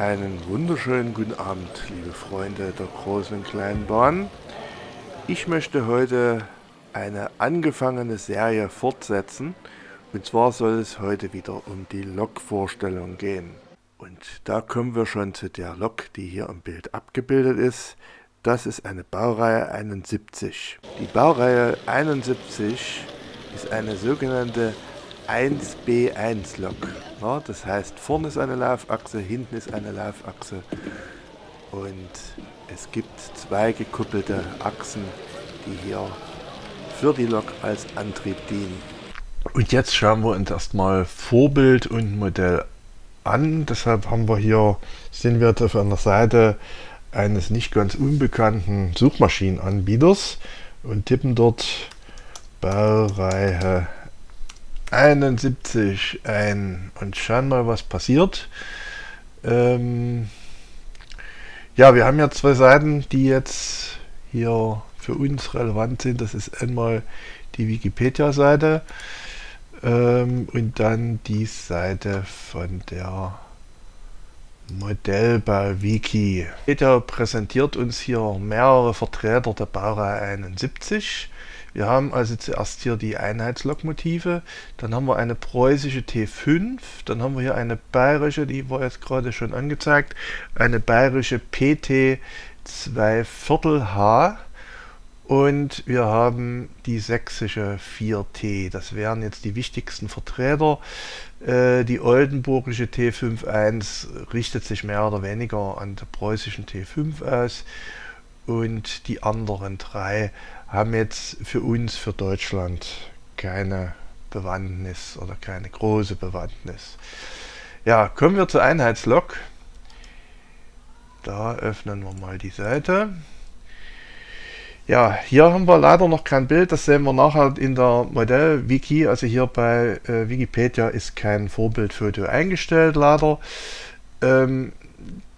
Einen wunderschönen guten Abend, liebe Freunde der großen und kleinen Bahn. Ich möchte heute eine angefangene Serie fortsetzen. Und zwar soll es heute wieder um die Lok-Vorstellung gehen. Und da kommen wir schon zu der Lok, die hier im Bild abgebildet ist. Das ist eine Baureihe 71. Die Baureihe 71 ist eine sogenannte 1B1-Lok. Ja, das heißt, vorne ist eine Laufachse, hinten ist eine Laufachse und es gibt zwei gekuppelte Achsen, die hier für die Lok als Antrieb dienen. Und jetzt schauen wir uns erstmal Vorbild und Modell an. Deshalb haben wir hier, sind wir auf einer Seite eines nicht ganz unbekannten Suchmaschinenanbieters und tippen dort Baureihe 71 ein und schauen mal, was passiert. Ähm, ja, wir haben ja zwei Seiten, die jetzt hier für uns relevant sind. Das ist einmal die Wikipedia-Seite ähm, und dann die Seite von der Modellbau-Wiki. Wikipedia präsentiert uns hier mehrere Vertreter der Baureihe 71 wir haben also zuerst hier die Einheitslokomotive, dann haben wir eine preußische T5, dann haben wir hier eine bayerische, die war jetzt gerade schon angezeigt, eine bayerische PT 2 Viertel H und wir haben die sächsische 4T. Das wären jetzt die wichtigsten Vertreter. Äh, die oldenburgische T51 richtet sich mehr oder weniger an der preußischen T5 aus und die anderen drei haben jetzt für uns, für Deutschland, keine Bewandtnis oder keine große Bewandtnis. Ja, kommen wir zur Einheitslok. Da öffnen wir mal die Seite. Ja, hier haben wir leider noch kein Bild, das sehen wir nachher in der Modell-Wiki. Also hier bei äh, Wikipedia ist kein Vorbildfoto eingestellt, leider. Ähm,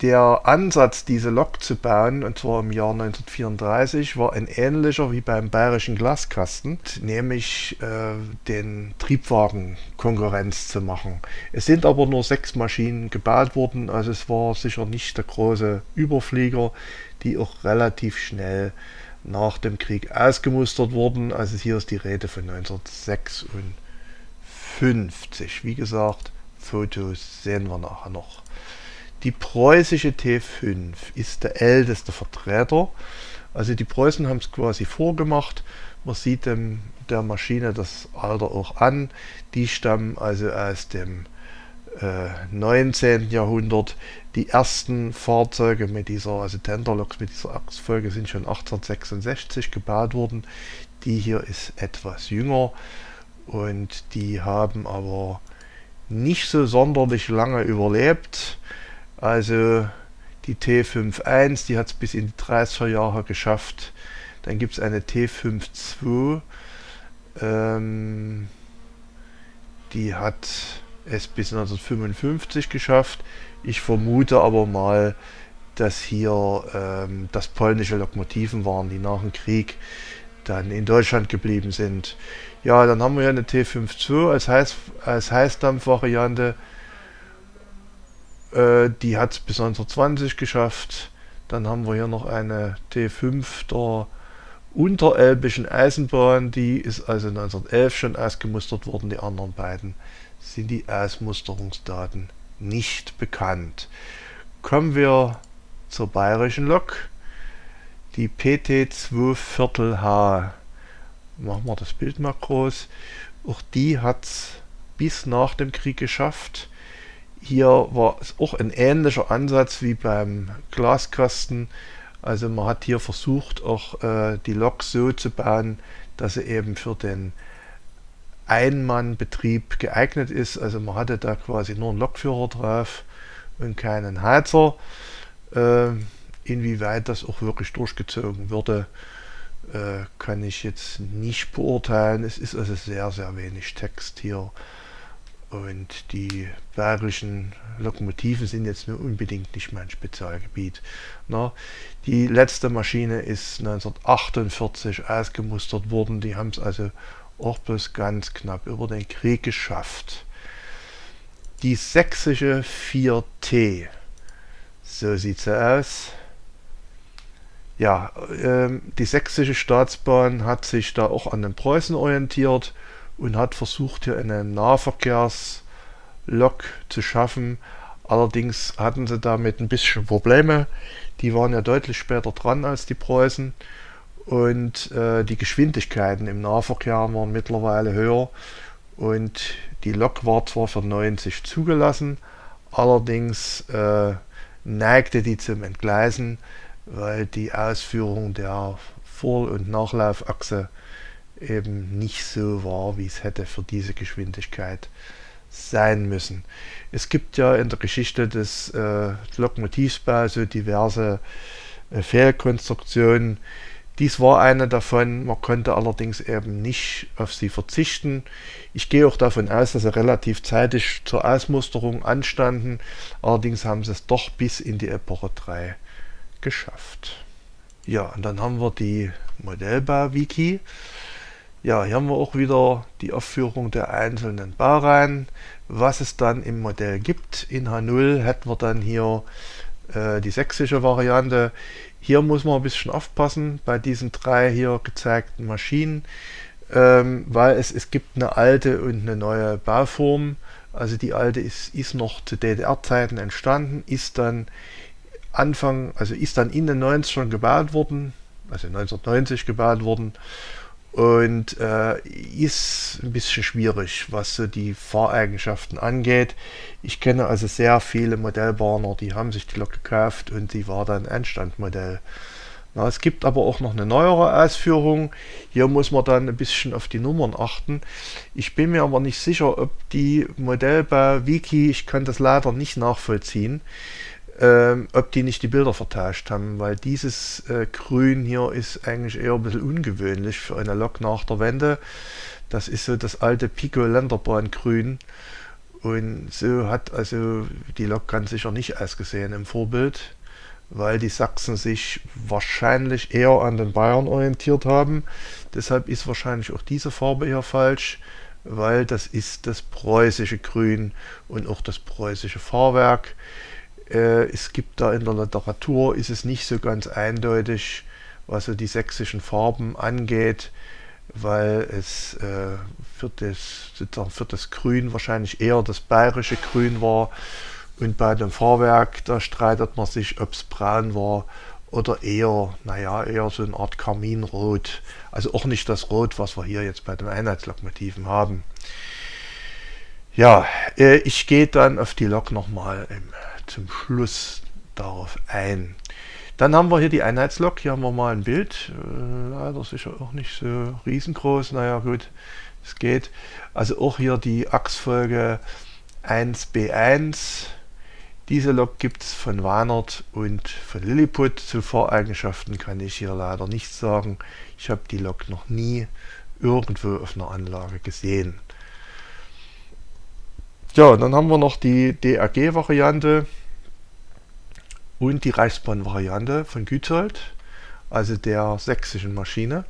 der Ansatz, diese Lok zu bauen, und zwar im Jahr 1934, war ein ähnlicher wie beim bayerischen Glaskasten, nämlich äh, den Triebwagen Konkurrenz zu machen. Es sind aber nur sechs Maschinen gebaut worden, also es war sicher nicht der große Überflieger, die auch relativ schnell nach dem Krieg ausgemustert wurden. Also hier ist die Rede von 1956. Wie gesagt, Fotos sehen wir nachher noch. Die preußische T5 ist der älteste Vertreter. Also die Preußen haben es quasi vorgemacht. Man sieht dem, der Maschine das Alter auch an. Die stammen also aus dem äh, 19. Jahrhundert. Die ersten Fahrzeuge mit dieser, also Tenderloks mit dieser Achsfolge sind schon 1866 gebaut worden. Die hier ist etwas jünger und die haben aber nicht so sonderlich lange überlebt. Also die T51, die hat es bis in die 30er Jahre geschafft. Dann gibt es eine T52, ähm, die hat es bis 1955 geschafft. Ich vermute aber mal, dass hier ähm, das polnische Lokomotiven waren, die nach dem Krieg dann in Deutschland geblieben sind. Ja, dann haben wir hier eine T52 als, Heiß, als Heißdampfvariante. Äh, die hat es bis 1920 geschafft. Dann haben wir hier noch eine T5 der Unterelbischen Eisenbahn. Die ist also 1911 schon ausgemustert worden. Die anderen beiden sind die Ausmusterungsdaten nicht bekannt. Kommen wir zur bayerischen Lok. Die PT2 Viertel H. Machen wir das Bild mal groß. Auch die hat es bis nach dem Krieg geschafft. Hier war es auch ein ähnlicher Ansatz wie beim Glaskasten. Also man hat hier versucht, auch äh, die Lok so zu bauen, dass sie eben für den Einmannbetrieb geeignet ist. Also man hatte da quasi nur einen Lokführer drauf und keinen Heizer. Äh, inwieweit das auch wirklich durchgezogen würde, äh, kann ich jetzt nicht beurteilen. Es ist also sehr, sehr wenig Text hier. Und die bayerischen Lokomotiven sind jetzt nur unbedingt nicht mein Spezialgebiet. Na, die letzte Maschine ist 1948 ausgemustert worden. Die haben es also auch bloß ganz knapp über den Krieg geschafft. Die sächsische 4T. So sieht sie aus. Ja, ähm, die sächsische Staatsbahn hat sich da auch an den Preußen orientiert und hat versucht, hier eine Nahverkehrslok zu schaffen. Allerdings hatten sie damit ein bisschen Probleme. Die waren ja deutlich später dran als die Preußen und äh, die Geschwindigkeiten im Nahverkehr waren mittlerweile höher und die Lok war zwar für 90 zugelassen, allerdings äh, neigte die zum Entgleisen, weil die Ausführung der Vor- und Nachlaufachse eben nicht so war, wie es hätte für diese Geschwindigkeit sein müssen. Es gibt ja in der Geschichte des äh, Lokomotivbaus so diverse äh, Fehlkonstruktionen. Dies war eine davon, man konnte allerdings eben nicht auf sie verzichten. Ich gehe auch davon aus, dass sie relativ zeitig zur Ausmusterung anstanden, allerdings haben sie es doch bis in die Epoche 3 geschafft. Ja, und dann haben wir die Modellbau-Wiki. Ja, hier haben wir auch wieder die Aufführung der einzelnen Baureihen. Was es dann im Modell gibt. In H0 hätten wir dann hier äh, die sächsische Variante. Hier muss man ein bisschen aufpassen bei diesen drei hier gezeigten Maschinen, ähm, weil es, es gibt eine alte und eine neue Bauform. Also die alte ist, ist noch zu DDR-Zeiten entstanden, ist dann Anfang, also ist dann in den 90ern gebaut worden, also 1990 gebaut worden und äh, ist ein bisschen schwierig, was so die Fahreigenschaften angeht. Ich kenne also sehr viele Modellbahner, die haben sich die Lok gekauft und die war dann Endstandmodell. Na, es gibt aber auch noch eine neuere Ausführung. Hier muss man dann ein bisschen auf die Nummern achten. Ich bin mir aber nicht sicher, ob die Modellbau-Wiki, ich kann das leider nicht nachvollziehen, ähm, ob die nicht die Bilder vertauscht haben, weil dieses äh, Grün hier ist eigentlich eher ein bisschen ungewöhnlich für eine Lok nach der Wende. Das ist so das alte Pico Länderbahn Grün und so hat also die Lok ganz sicher nicht ausgesehen im Vorbild, weil die Sachsen sich wahrscheinlich eher an den Bayern orientiert haben. Deshalb ist wahrscheinlich auch diese Farbe hier falsch, weil das ist das preußische Grün und auch das preußische Fahrwerk. Äh, es gibt da in der Literatur, ist es nicht so ganz eindeutig, was so die sächsischen Farben angeht, weil es äh, für, das, für das Grün wahrscheinlich eher das bayerische Grün war. Und bei dem Fahrwerk, da streitet man sich, ob es braun war oder eher, naja, eher so eine Art Karminrot. Also auch nicht das Rot, was wir hier jetzt bei den Einheitslokomotiven haben. Ja, äh, ich gehe dann auf die Lok nochmal im zum Schluss darauf ein. Dann haben wir hier die Einheitslok. Hier haben wir mal ein Bild. Äh, leider sicher auch nicht so riesengroß. Naja gut, es geht. Also auch hier die Achsfolge 1B1. Diese Lok gibt es von Weinert und von Lilliput. Zu Fahreigenschaften kann ich hier leider nichts sagen. Ich habe die Lok noch nie irgendwo auf einer Anlage gesehen. Ja, dann haben wir noch die DRG-Variante und die Reichsbahn-Variante von Gützold, also der sächsischen Maschine.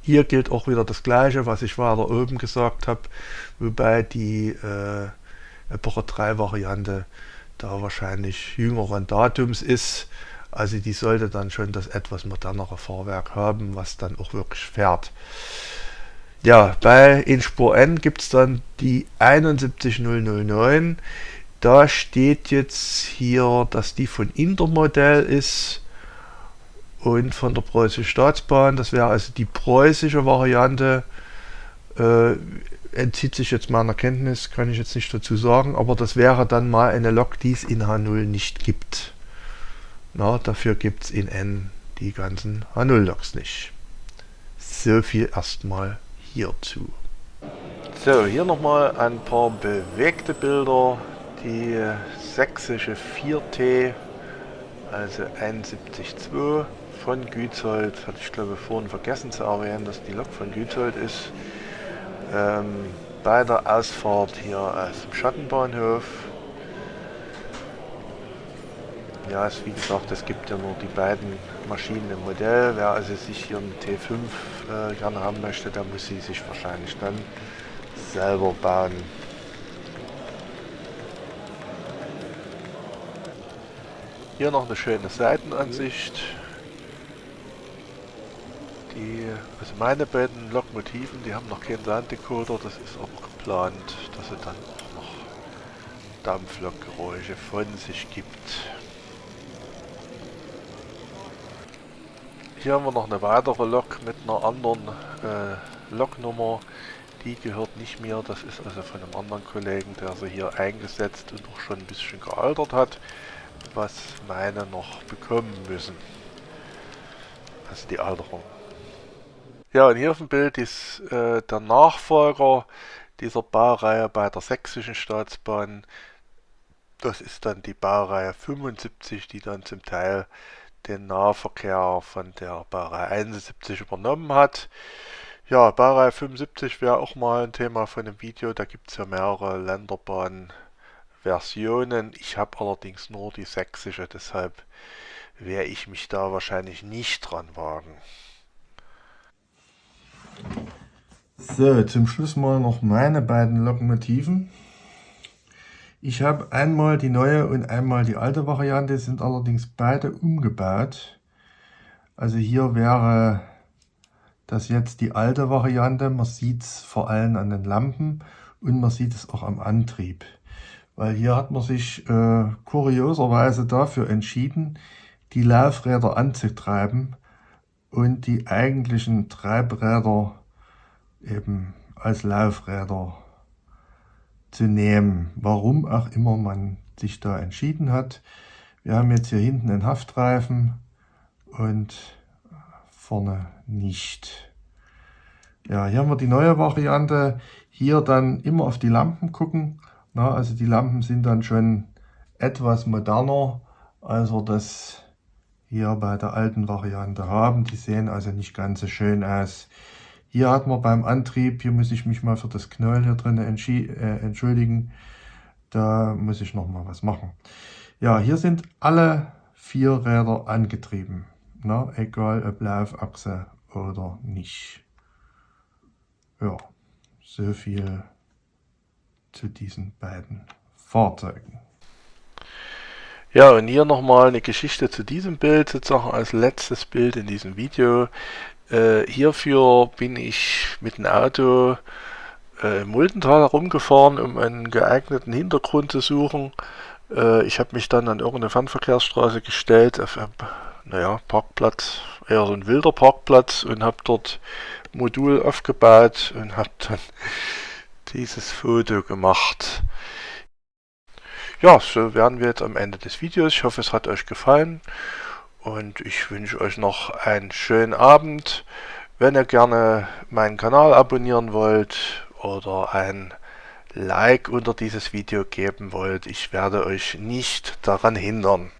Hier gilt auch wieder das gleiche, was ich weiter oben gesagt habe, wobei die äh, Epoche 3 Variante da wahrscheinlich jüngeren Datums ist. Also die sollte dann schon das etwas modernere Fahrwerk haben, was dann auch wirklich fährt. Ja, bei Inspur N gibt es dann die 71009. Da steht jetzt hier, dass die von Intermodell ist und von der Preußischen Staatsbahn. Das wäre also die preußische Variante. Äh, entzieht sich jetzt meiner Kenntnis, kann ich jetzt nicht dazu sagen, aber das wäre dann mal eine Lok, die es in H0 nicht gibt. Na, dafür gibt es in N die ganzen H0-Loks nicht. So viel erstmal hierzu. So, hier nochmal ein paar bewegte Bilder. Die sächsische 4T, also 71.2 von Gützold. Hatte ich glaube vorhin vergessen zu erwähnen, dass die Lok von Gützold ist. Ähm, bei der Ausfahrt hier aus dem Schattenbahnhof. Ja, es, wie gesagt, es gibt ja nur die beiden Maschinen im Modell. Wer also sich hier eine T5 äh, gerne haben möchte, der muss sie sich wahrscheinlich dann selber bauen. Hier noch eine schöne Seitenansicht. Die, also meine beiden Lokmotiven, die haben noch keinen Sounddecoder, das ist aber geplant, dass sie dann auch noch Dampflokgeräusche von sich gibt. Hier haben wir noch eine weitere Lok mit einer anderen äh, Loknummer. Die gehört nicht mir, das ist also von einem anderen Kollegen, der sie hier eingesetzt und auch schon ein bisschen gealtert hat, was meine noch bekommen müssen. Also die Alterung. Ja, und hier auf dem Bild ist äh, der Nachfolger dieser Baureihe bei der Sächsischen Staatsbahn. Das ist dann die Baureihe 75, die dann zum Teil den Nahverkehr von der Baureihe 71 übernommen hat. Ja, Baureihe 75 wäre auch mal ein Thema von einem Video. Da gibt es ja mehrere Länderbahn-Versionen. Ich habe allerdings nur die sächsische, deshalb werde ich mich da wahrscheinlich nicht dran wagen. So, zum Schluss mal noch meine beiden Lokomotiven. Ich habe einmal die neue und einmal die alte Variante, sind allerdings beide umgebaut. Also hier wäre das jetzt die alte Variante. Man sieht es vor allem an den Lampen und man sieht es auch am Antrieb. Weil hier hat man sich äh, kurioserweise dafür entschieden, die Laufräder anzutreiben und die eigentlichen Treibräder eben als Laufräder zu nehmen. Warum auch immer man sich da entschieden hat. Wir haben jetzt hier hinten einen Haftreifen und vorne nicht. Ja, hier haben wir die neue Variante. Hier dann immer auf die Lampen gucken. Na, also die Lampen sind dann schon etwas moderner. Also das hier bei der alten Variante haben. Die sehen also nicht ganz so schön aus. Hier hat man beim Antrieb, hier muss ich mich mal für das Knäuel hier drin äh, entschuldigen. Da muss ich noch mal was machen. Ja, hier sind alle vier Räder angetrieben. Na, egal ob Laufachse oder nicht. Ja, so viel zu diesen beiden Fahrzeugen. Ja, und hier nochmal eine Geschichte zu diesem Bild, sozusagen als letztes Bild in diesem Video. Äh, hierfür bin ich mit dem Auto äh, im Muldental herumgefahren, um einen geeigneten Hintergrund zu suchen. Äh, ich habe mich dann an irgendeine Fernverkehrsstraße gestellt, auf einem, naja, Parkplatz, eher so ein wilder Parkplatz und habe dort Modul aufgebaut und habe dann dieses Foto gemacht. Ja, so wären wir jetzt am Ende des Videos. Ich hoffe, es hat euch gefallen und ich wünsche euch noch einen schönen Abend. Wenn ihr gerne meinen Kanal abonnieren wollt oder ein Like unter dieses Video geben wollt, ich werde euch nicht daran hindern.